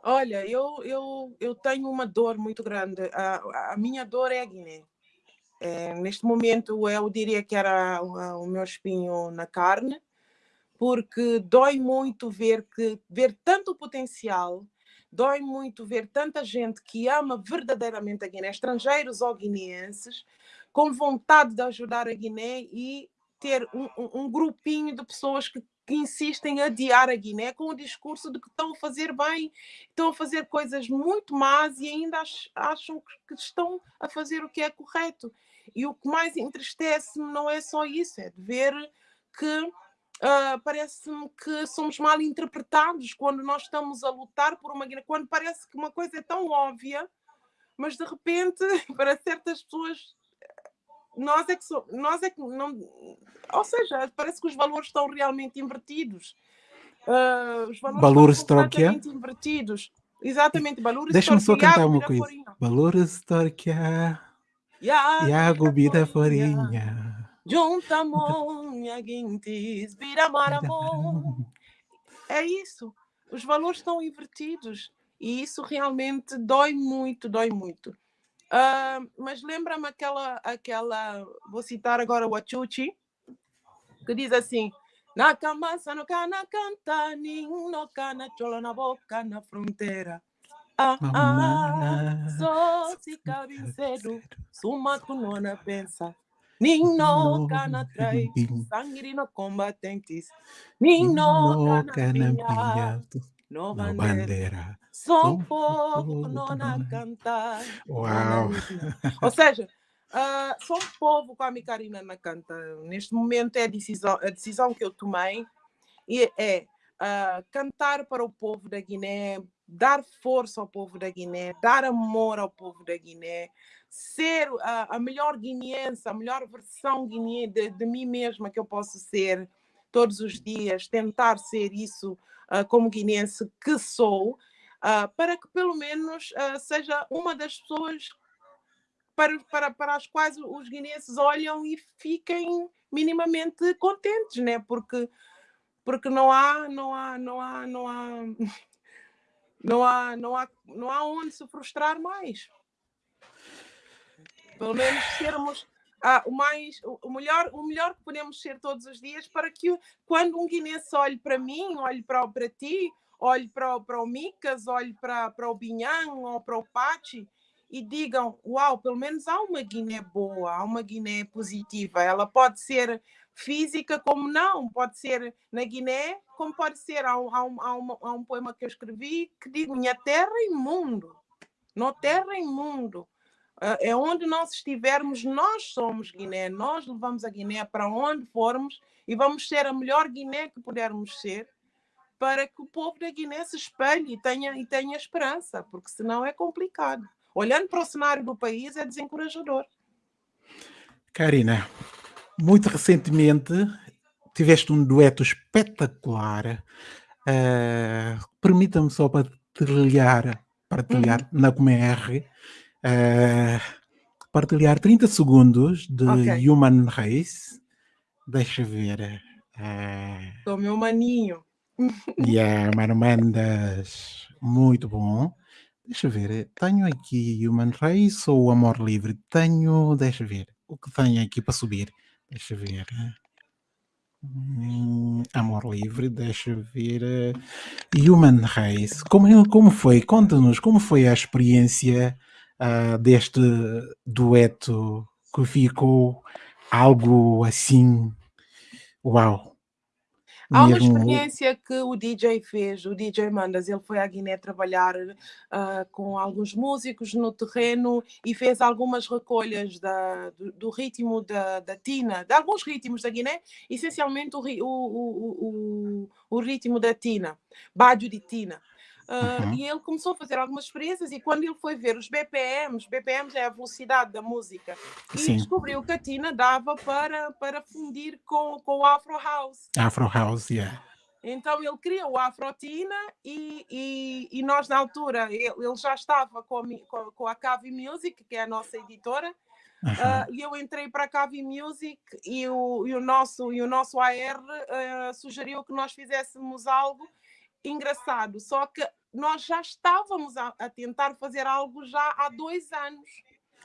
Olha, eu, eu, eu tenho uma dor muito grande. A, a minha dor é a Guiné. É, neste momento eu diria que era o, meu espinho na carne, porque dói muito ver que ver tanto potencial, dói muito ver tanta gente que ama verdadeiramente a Guiné, estrangeiros ou guineenses, com vontade de ajudar a Guiné e ter um, um, um grupinho de pessoas que que insistem em adiar a Guiné com o discurso de que estão a fazer bem, estão a fazer coisas muito más e ainda acham que estão a fazer o que é correto. E o que mais entristece-me não é só isso, é de ver que uh, parece-me que somos mal interpretados quando nós estamos a lutar por uma quando parece que uma coisa é tão óbvia, mas de repente, para certas pessoas, nós é que, so, nós é que não. Ou seja, parece que os valores estão realmente invertidos. Uh, os valores, valores estão completamente invertidos. Exatamente, Balura Deixa-me só cantar uma coisa. Viraforinha. Balura Storkia, Iago Iago Bida Viraforinha. Farinha. Junta monha guintis, vira maramon. É isso. Os valores estão invertidos. E isso realmente dói muito, dói muito. Ah, mas lembra-me aquela, aquela, vou citar agora o Achuchi, que diz assim: Na camasa no cana canta, ninho no cana chola na boca na fronteira. Ah, ah, Mamá, só se cabe cedo, suma kunona pensa. Ninho cana trai, sangue no combatentes. Ninho cana Canampinha, no bandeira. Só um povo nona- cantar. Uau! Ou seja, ah, sou um povo com a Micarina na canta. Neste momento é a decisão, a decisão que eu tomei e é ah, cantar para o povo da Guiné, dar força ao povo da Guiné, dar amor ao povo da Guiné, ser ah, a melhor guineense, a melhor versão guiné de, de mim mesma que eu posso ser todos os dias, tentar ser isso ah, como guineense que sou, ah, para que pelo menos seja uma das pessoas para, para, para as quais os guineenses olham e fiquem minimamente contentes, né? Porque porque não há não há não há não há não há não há não há onde se frustrar mais. Pelo menos sermos ah, o mais o melhor o melhor que podemos ser todos os dias para que quando um guinense olhe para mim, olhe para, para ti, olhe para, para o Micas, olhe para, para o Binhang ou para o Pachi e digam, uau, pelo menos há uma Guiné boa, há uma Guiné positiva. Ela pode ser física como não, pode ser na Guiné, como pode ser. Há um, há um, há uma- há um poema que eu escrevi que diz minha terra e mundo. No terra e mundo. Ah, É onde nós estivermos, nós somos Guiné, nós levamos a Guiné para onde formos e vamos ser a melhor Guiné que pudermos ser para que o povo da Guiné se espelhe e tenha, e tenha esperança, porque senão é complicado. Olhando para o cenário do país é desencorajador. Karina, muito recentemente tiveste um dueto espetacular. eh, Permita-me só partilhar, partilhar na Comer, eh, partilhar 30 segundos de Ok. Human Race. Deixa ver. eh, Sou meu maninho. E a Marmandas, muito bom. Deixa ver, tenho aqui Human Race ou Amor Livre? Tenho, deixa ver, o que tenho aqui para subir? Deixa ver. Hum, Amor Livre, deixa ver. eh, Human Race, como, como foi? Conta-nos como foi a experiência ah, deste dueto que ficou algo assim. Uau! Há uma experiência que o DJ fez, o DJ Mandas, ele foi à Guiné trabalhar ah, com alguns músicos no terreno e fez algumas recolhas da- do, do ritmo da, da Tina, de alguns ritmos da Guiné, essencialmente o, o, o, o, o ritmo da Tina, Bádio de Tina. Ah, Uhum. E ele começou a fazer algumas experiências e quando ele foi ver os BPMs, BPMs é a velocidade da música, e Sim. descobriu que a Tina dava para, para fundir com, com o Afro House. Afro House, yeah. Então ele criou a Afrotina e, e, e nós na altura, ele, ele já estava com a, com, a Cavi Music, que é a nossa editora, Aham. ah, e eu entrei para a Cavi Music e o, e o nosso, e o nosso AR ah, sugeriu que nós fizéssemos algo engraçado, só que nós já estávamos a, a tentar fazer algo já há dois anos,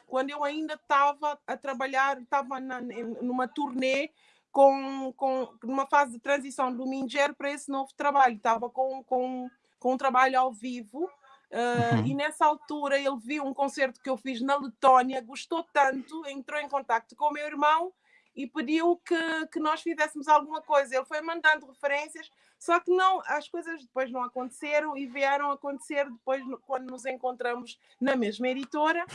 quando eu ainda estava a trabalhar, estava numa turnê com, com numa fase de transição do Minger para esse novo trabalho, estava com, com, com um trabalho ao vivo. Uhum. E nessa altura ele viu um concerto que eu fiz na Letónia, gostou tanto, entrou em contato com o meu irmão e pediu que, que nós fizéssemos alguma coisa. Ele foi mandando referências, só que não, as coisas depois não aconteceram e vieram acontecer depois quando nos encontramos na mesma editora.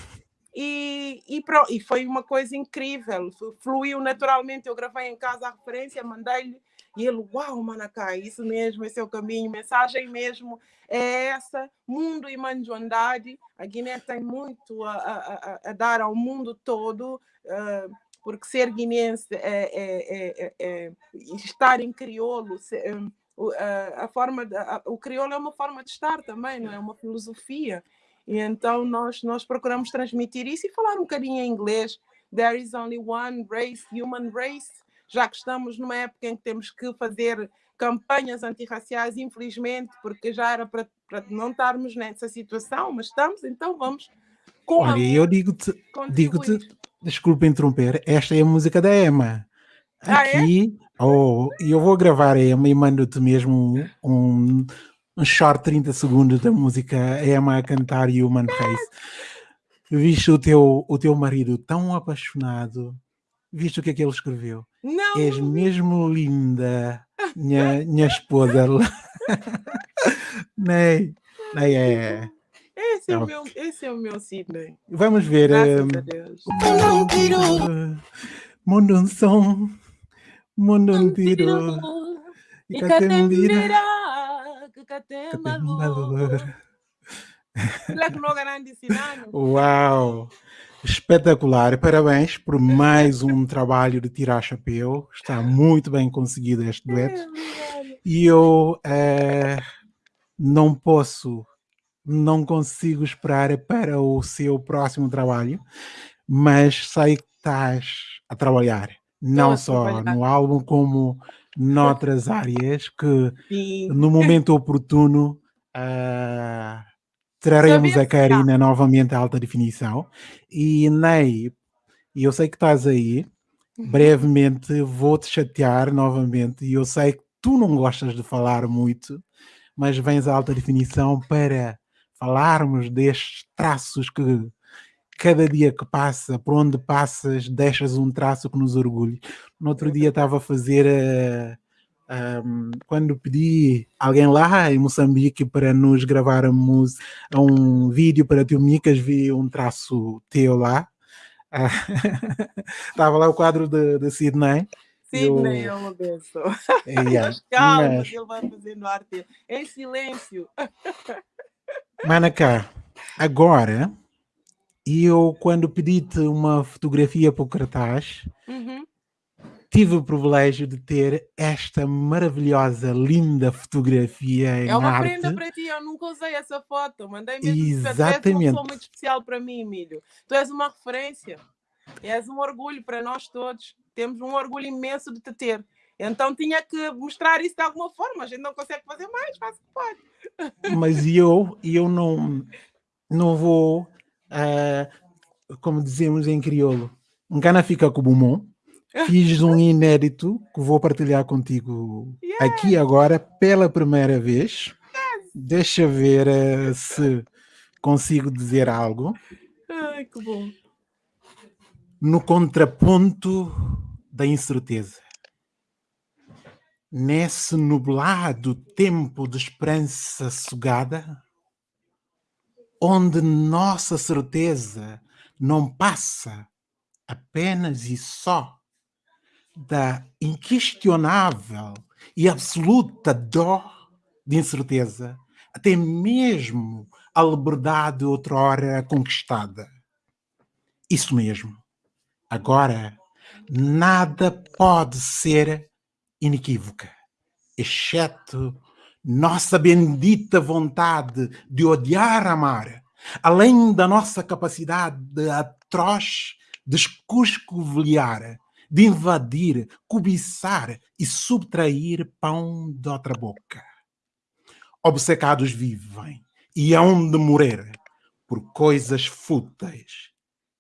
E, e, pro- e foi uma coisa incrível, flu- fluiu naturalmente. Eu gravei em casa a referência, mandei-lhe e ele, uau, Manacai, isso mesmo, esse é o caminho, mensagem mesmo é essa. Mundo e manjoandade, a Guiné tem muito a, a- a- dar ao mundo todo, ah, porque ser guinense é, é- é- é- é estar em crioulo, se- hum, o, a, a forma, de, a, o crioulo é uma forma de estar também, não é uma filosofia. E então nós, nós procuramos transmitir isso e falar um bocadinho em inglês. There is only one race, human race, já que estamos numa época em que temos que fazer campanhas antirraciais, infelizmente, porque já era para, para não estarmos nessa situação, mas estamos, então vamos. Com Olha, eu digo-te, digo-te, desculpa interromper, esta é a música da Emma. Aqui, ah, é? Oh, eu vou gravar a Emma e mando-te mesmo um, um short 30 segundos da música Emma a cantar Human Face. Viste o teu, o teu marido tão apaixonado, viste o que é que ele escreveu? Não! És mesmo linda, minha, minha esposa. Ney, Ney é... Esse é, o meu, esse é o meu Sidney. Vamos ver. Graças um, a Deus. Mundo um som, catembira, que catembalor. Uau! Espetacular, parabéns por mais um trabalho de tirar chapéu. Está muito bem conseguido este dueto. E eu é, não posso, não consigo esperar para o seu próximo trabalho, mas sei que estás a trabalhar, não só no álbum, como noutras áreas que Sim. no momento oportuno. Uh, traremos a Karina novamente à alta definição. E Ney, eu sei que estás aí, uhum. brevemente vou-te chatear novamente. E eu sei que tu não gostas de falar muito, mas vens à alta definição para falarmos destes traços que cada dia que passa, por onde passas, deixas um traço que nos orgulha. No outro dia estava a fazer uh, um, quando pedi alguém lá em Moçambique para nos gravarmos um vídeo para Tio Micas, vi um traço teu lá. Estava lá o quadro de, de Sidney. Sidney eu... é uma benção. Yeah, mas calma, mas... ele vai fazendo arte em silêncio. Manacá, agora eu quando pedi-te uma fotografia para o cartaz, uhum tive o privilégio de ter esta maravilhosa, linda fotografia em É uma arte. prenda para ti, eu nunca usei essa foto, mandei mesmo. Exatamente. Tu és uma pessoa muito especial para mim, Emílio. Tu és uma referência, és um orgulho para nós todos. Temos um orgulho imenso de te ter. Então tinha que mostrar isso de alguma forma. A gente não consegue fazer mais, faz o que pode. Mas eu, eu não, não vou, uh, como dizemos em crioulo, um cana fica com o bumão Fiz um inédito que vou partilhar contigo yes. aqui agora pela primeira vez. Yes. Deixa ver uh, se consigo dizer algo. Ai, que bom. No contraponto da incerteza. Nesse nublado tempo de esperança sugada, onde nossa certeza não passa apenas e só da inquestionável e absoluta dor de incerteza, até mesmo a liberdade outrora conquistada. Isso mesmo. Agora, nada pode ser inequívoca, exceto nossa bendita vontade de odiar amar, além da nossa capacidade atroz de escuscovilhar de invadir, cobiçar e subtrair pão de outra boca. Obcecados vivem e hão de morrer por coisas fúteis.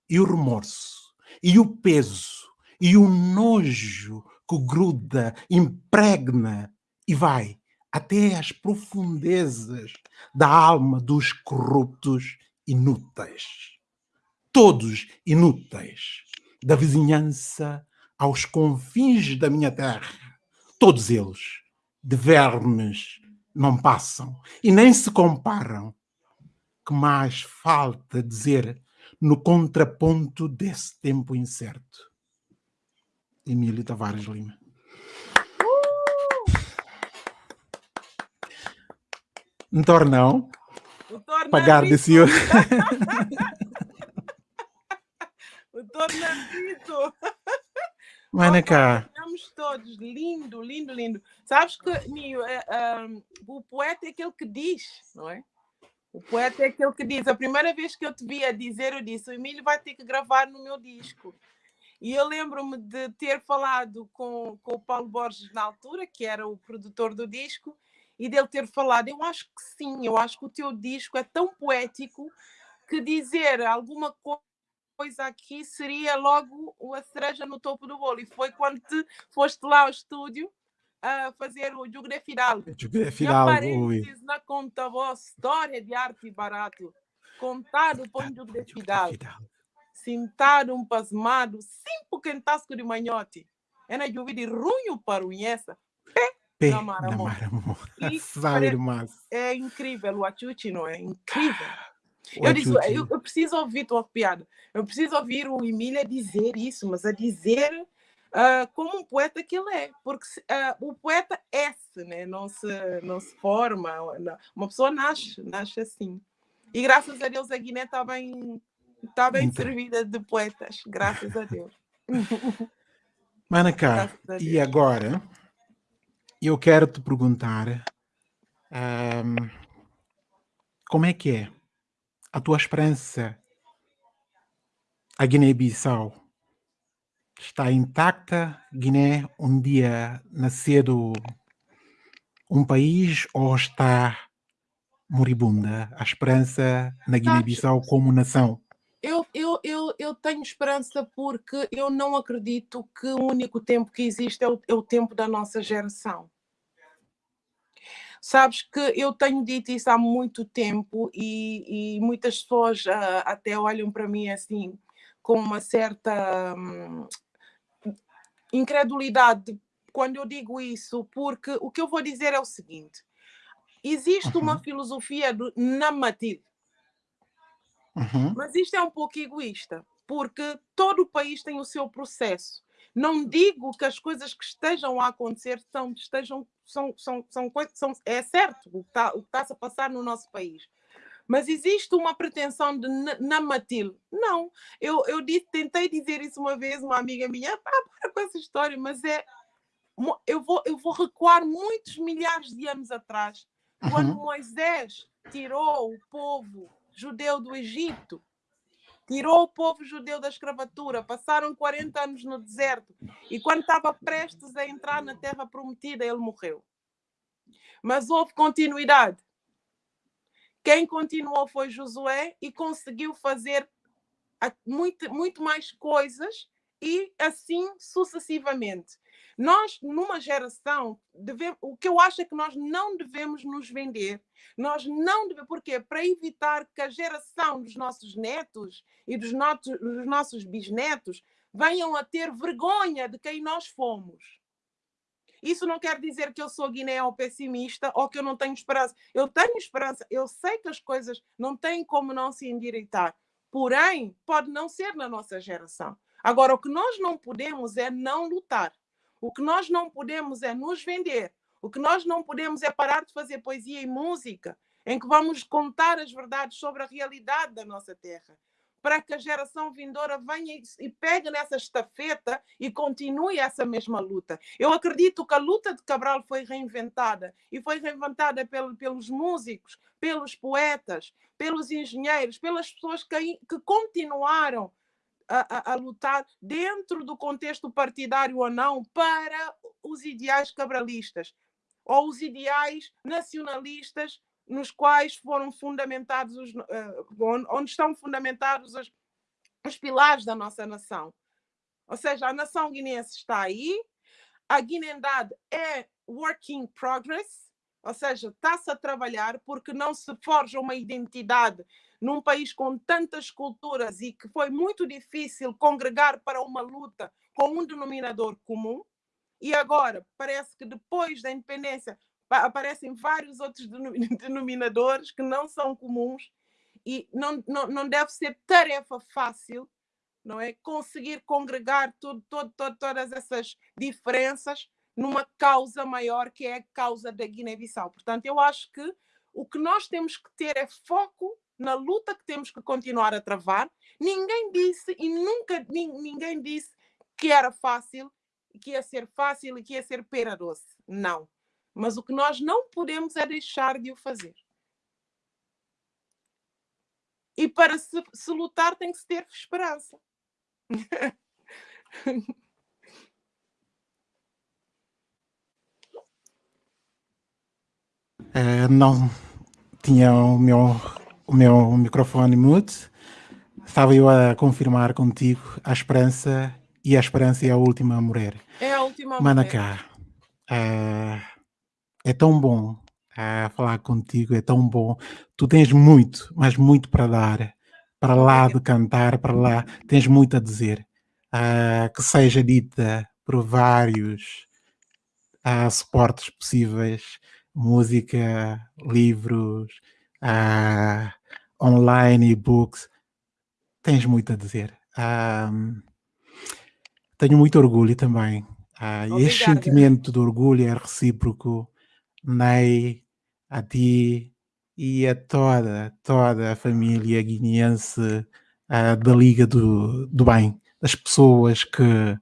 E o remorso, e o peso, e o nojo que gruda, impregna e vai até às profundezas da alma dos corruptos inúteis. Todos inúteis, da vizinhança aos confins da minha terra, todos eles, de vermes, não passam e nem se comparam. Que mais falta dizer no contraponto desse tempo incerto? Emílio Tavares Lima. Um tornão. Pagar de senhor. o tornamento. Vai cá. todos, lindo, lindo, lindo. Sabes que, Nio, é, um, o poeta é aquele que diz, não é? O poeta é aquele que diz. A primeira vez que eu te vi a dizer, eu disse: o Emílio vai ter que gravar no meu disco. E eu lembro-me de ter falado com, com o Paulo Borges na altura, que era o produtor do disco, e dele ter falado: Eu acho que sim, eu acho que o teu disco é tão poético que dizer alguma coisa aqui seria logo a cereja no topo do bolo. E foi quando te foste lá ao estúdio a fazer o Jugre Final. Jugre Final, na conta voz, história de arte barato, contado por Jugre Final. Sentado um pasmado, cinco quentasco de manhote. É na lluvia de runho para unhessa. Pé, Pé na maramo. Demais. É incrível o Achuchi, não é? Incrível. Eu eu, eu, preciso ouvir tua piada. Eu preciso ouvir o Emília dizer isso, mas a dizer uh, como um poeta que ele é, porque uh, o poeta é -se, né? não, se, não se forma, não. uma pessoa nasce, nasce assim. E graças a Deus a Guiné está bem, tá bem então. servida de poetas, graças a Deus. Manacá, e agora eu quero te perguntar um, como é que é a tua esperança a Guiné-Bissau está intacta? Guiné um dia nascer um país ou está moribunda a esperança na Guiné-Bissau como nação? Eu, eu, eu, tenho esperança porque eu não acredito que o único tempo que existe é o, é o tempo da nossa geração. Sabes que eu tenho dito isso há muito tempo e, e muitas pessoas uh, até olham para mim assim com uma certa hum, incredulidade quando eu digo isso, porque o que eu vou dizer é o seguinte: existe uhum. uma filosofia do namatil, uhum. mas isto é um pouco egoísta, porque todo o país tem o seu processo. Não digo que as coisas que estejam a acontecer são, estejam, são, são, são, são é certo o que está a passar no nosso país. Mas existe uma pretensão de namatil. Não, eu, eu disse, tentei dizer isso uma vez, uma amiga minha, ah, para com essa história, mas é. Eu vou, eu vou recuar muitos milhares de anos atrás, quando uhum. Moisés tirou o povo judeu do Egito tirou o povo judeu da escravatura, passaram 40 anos no deserto e quando estava prestes a entrar na terra prometida, ele morreu. Mas houve continuidade. Quem continuou foi Josué e conseguiu fazer muito, muito mais coisas e assim sucessivamente. Nós, numa geração, o que eu acho é que nós não devemos nos vender. Nós não devemos, porque para evitar que a geração dos nossos netos e dos, notos, dos nossos bisnetos venham a ter vergonha de quem nós fomos. Isso não quer dizer que eu sou guiné ou pessimista ou que eu não tenho esperança. Eu tenho esperança, eu sei que as coisas não têm como não se endireitar. Porém, pode não ser na nossa geração. Agora, o que nós não podemos é não lutar. O que nós não podemos é nos vender. O que nós não podemos é parar de fazer poesia e música, em que vamos contar as verdades sobre a realidade da nossa terra, para que a geração vindoura venha e pegue nessa estafeta e continue essa mesma luta. Eu acredito que a luta de Cabral foi reinventada e foi reinventada pelos músicos, pelos poetas, pelos engenheiros, pelas pessoas que, que continuaram a, a, lutar dentro do contexto partidário ou não para os ideais cabralistas ou os ideais nacionalistas nos quais foram fundamentados os, uh, onde estão fundamentados os, os pilares da nossa nação. Ou seja, a nação guinense está aí, a guinendade é work in progress, ou seja, está-se a trabalhar porque não se forja uma identidade num país com tantas culturas e que foi muito difícil congregar para uma luta com um denominador comum. E agora parece que depois da independência aparecem vários outros denominadores que não são comuns e não, não, não deve ser tarefa fácil não é conseguir congregar tudo, todo, todo, todas essas diferenças numa causa maior que é a causa da Guiné-Bissau. Portanto, eu acho que o que nós temos que ter é foco na luta que temos que continuar a travar. Ninguém disse e nunca ninguém disse que era fácil. que ia ser fácil e que ia ser pera doce. Não. Mas o que nós não podemos é deixar de o fazer. E para se, se lutar tem que se ter esperança. Uh, não tinha o meu, o meu microfone mute. Estava eu a confirmar contigo a esperança e a esperança é a última a morrer. É a última a. Manacá, uh, é tão bom uh, falar contigo, é tão bom. Tu tens muito, mas muito para dar, para lá de cantar, para lá, tens muito a dizer. Uh, que seja dita por vários uh, suportes possíveis, música, livros, uh, online, e-books, tens muito a dizer. Um, tenho muito orgulho também. Uh, este sentimento de orgulho é recíproco, Ney, a ti e a toda, toda a família guineense uh, da Liga do, do Bem, das pessoas que,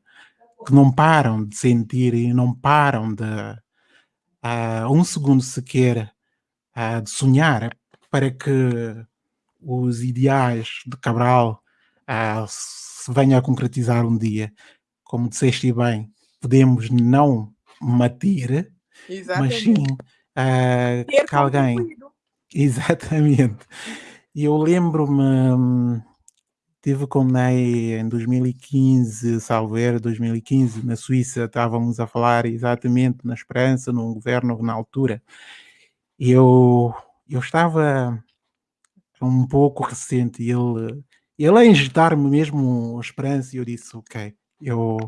que não param de sentir e não param de, uh, um segundo sequer uh, de sonhar para que os ideais de Cabral uh, se venham a concretizar um dia. Como disseste bem, podemos não matar, mas sim uh, que alguém. Exatamente. E eu lembro-me Tive com Ney em 2015, Salver 2015, na Suíça, estávamos a falar exatamente na Esperança, num governo na altura. E eu, eu estava um pouco recente e ele, ele a injetar-me mesmo esperança e eu disse, ok, eu,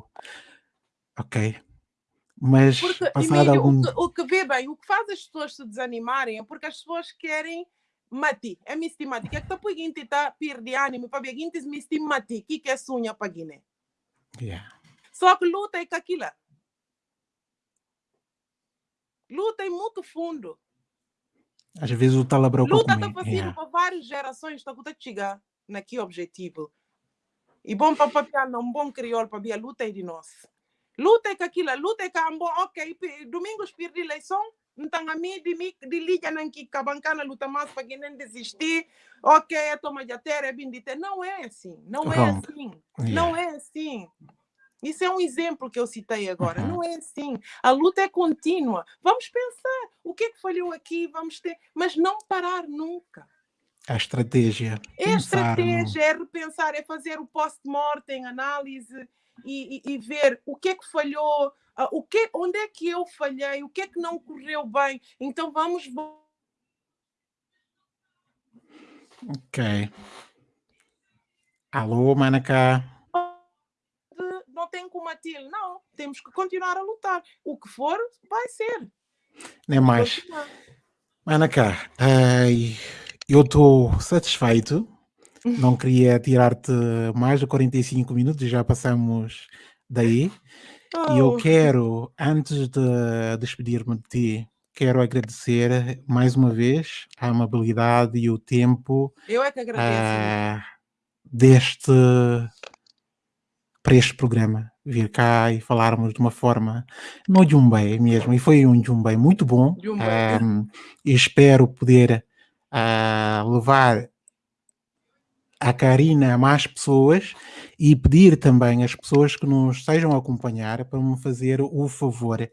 ok. Mas porque, passado algum... o, que, o que vê bem, o que faz as pessoas se desanimarem é porque as pessoas querem mati, é misti mati. Que é que tá puginti tá perdi ânimo para begintis misti mati, que que é sunha para Guiné. Yeah. Só que luta é com aquilo. Luta é muito fundo. Às vezes o talabrão Luta está fazendo yeah. para várias gerações, está a chegar naquele objetivo. E bom para papiar, não bom crioulo para ver a luta é de nós. Luta é com aquilo, luta é com ok, domingos perdi eleição, então a mim de mim de liga não que cabancana luta mais para quem não desistir ok é toma de terra é bendita não é assim não é assim yeah. não é assim isso é um exemplo que eu citei agora. Uhum. Não é assim. A luta é contínua. Vamos pensar o que é que falhou aqui, vamos ter, mas não parar nunca. A estratégia. É a estratégia, é repensar, é fazer o post-mortem, análise e, e, e, ver o que é que falhou, uh, o que, onde é que eu falhei, o que é que não correu bem. Então vamos. Ok. Alô, Manacá. Tem como atir, não. Temos que continuar a lutar. O que for, vai ser. Nem mais. Manacá, eu estou satisfeito. Não queria tirar-te mais de 45 minutos, já passamos daí. Oh. E eu oh. quero, antes de despedir-me de ti, quero agradecer mais uma vez a amabilidade e o tempo. Eu é que agradeço. Uh, deste para este programa vir cá e falarmos de uma forma não de um bem mesmo e foi um de um bem muito bom um, e espero poder uh, levar a Karina a mais pessoas e pedir também às pessoas que nos estejam a acompanhar para me fazer o favor.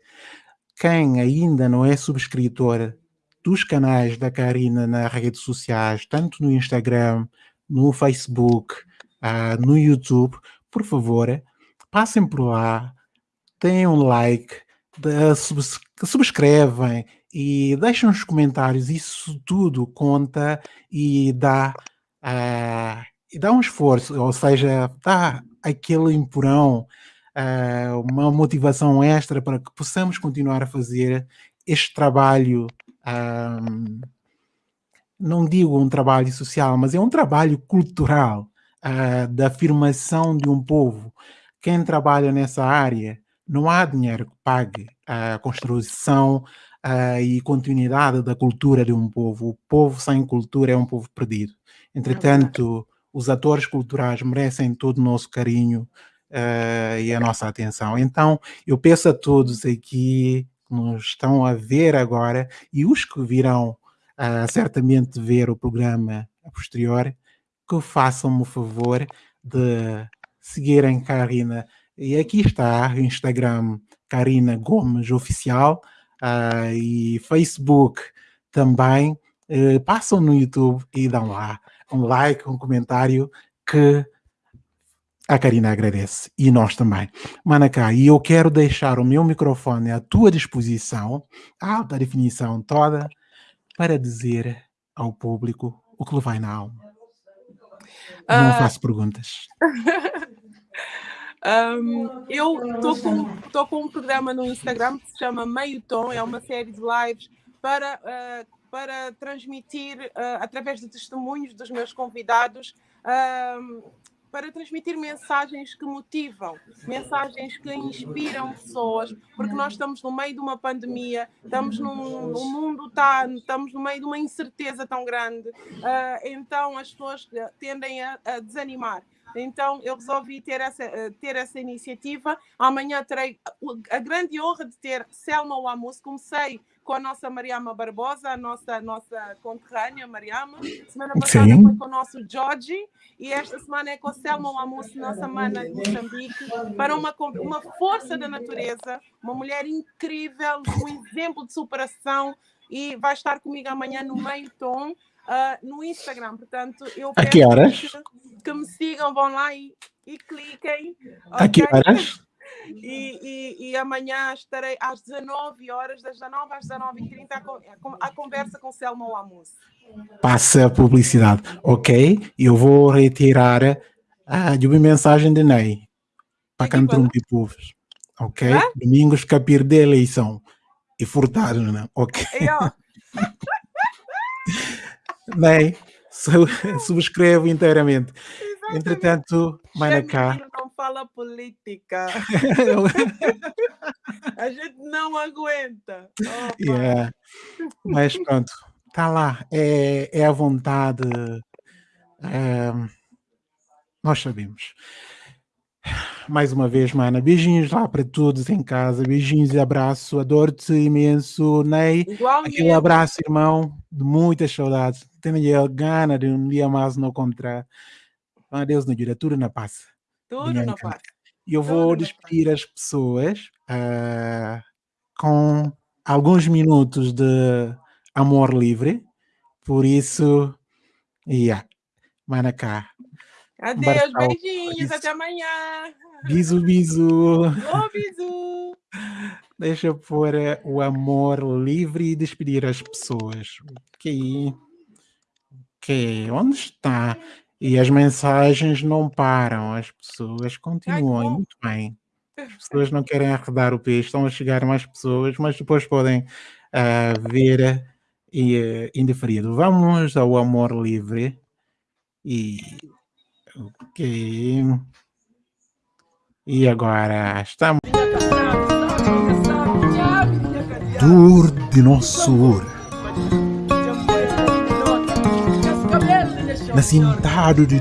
Quem ainda não é subscritor dos canais da Karina nas redes sociais, tanto no Instagram, no Facebook, uh, no YouTube, por favor, passem por lá, deem um like, subscrevem e deixem os comentários. Isso tudo conta e dá uh, e dá um esforço, ou seja, dá aquele empurrão, uh, uma motivação extra para que possamos continuar a fazer este trabalho. Um, não digo um trabalho social, mas é um trabalho cultural uh, da afirmação de um povo. Quem trabalha nessa área, não há dinheiro que pague a construção uh, e continuidade da cultura de um povo. O povo sem cultura é um povo perdido. Entretanto, os atores culturais merecem todo o nosso carinho, uh, e a nossa atenção. Então, eu peço a todos aqui que nos estão a ver agora e os que virão uh, certamente ver o programa a posterior, que façam-me o favor de seguirem Karina. E aqui está o Instagram Karina Gomes Oficial uh, e Facebook também. Uh, passam no YouTube e dão lá um like, um comentário que a Karina agradece e nós também. Manacá, e eu quero deixar o meu microfone à tua disposição, alta definição toda, para dizer ao público o que lhe vai na alma. Não uh... faço perguntas. um, eu estou com, com um programa no Instagram que se chama Meio Tom, é uma série de lives para, uh, para transmitir, uh, através de testemunhos dos meus convidados, para transmitir mensagens que motivam, mensagens que inspiram pessoas, porque nós estamos no meio de uma pandemia, estamos num, o mundo está, estamos no meio de uma incerteza tão grande, uh, então as pessoas tendem a, a desanimar. Então eu resolvi ter essa, eh, ter essa iniciativa. Amanhã terei a grande honra de ter Selma Wamus. Comecei com a nossa Mariama Barbosa, a nossa, nossa conterrânea Mariama. Semana passada Sim. foi com o nosso Jorge e esta semana é com a Selma Wamus, nossa mana de Moçambique, para uma, uma força da natureza, uma mulher incrível, um exemplo de superação e vai estar comigo amanhã no meio tom uh, no Instagram. Portanto, eu peço que? Que, me sigam, vão lá e, e cliquem. A que horas? E, e, e, amanhã estarei às 19 horas, das 19 às 19h30, a, a conversa com Selma Lamus. Passa a publicidade, ok? Eu vou retirar ah, de uma mensagem de Ney para Cantrum de Povos, ok? É? Domingos capir de eleição e furtado, né? Ok. Eu... Nem subscrevo inteiramente. Exatamente. Entretanto, Manacá. Fala política. a gente não aguenta. Yeah. Mas pronto, está lá. É, é a vontade. É, nós sabemos mais uma vez, mana. Beijinhos lá para todos em casa. Beijinhos e abraço. Adoro-te imenso, Ney. Igualmente. Aquele abraço, irmão, de muitas saudades. Tenho a gana de um dia mais não encontrar. Deus nos ajuda, tudo na paz. Tudo na paz. E eu vou despedir as pessoas uh, com alguns minutos de amor livre. Por isso, yeah, Manacá. Adeus, beijinhos, até amanhã. Bisu, bisu. Oh, bisu. Deixa eu pôr eh, o amor livre e despedir as pessoas. Ok. Ok, onde está? E as mensagens não param, as pessoas continuam Ai, muito bem. As pessoas não querem arredar o peixe, estão a chegar mais pessoas, mas depois podem uh, ver e, uh, indiferido. Vamos ao amor livre e ok. E agora estamos. Dor de nosso Nascintado de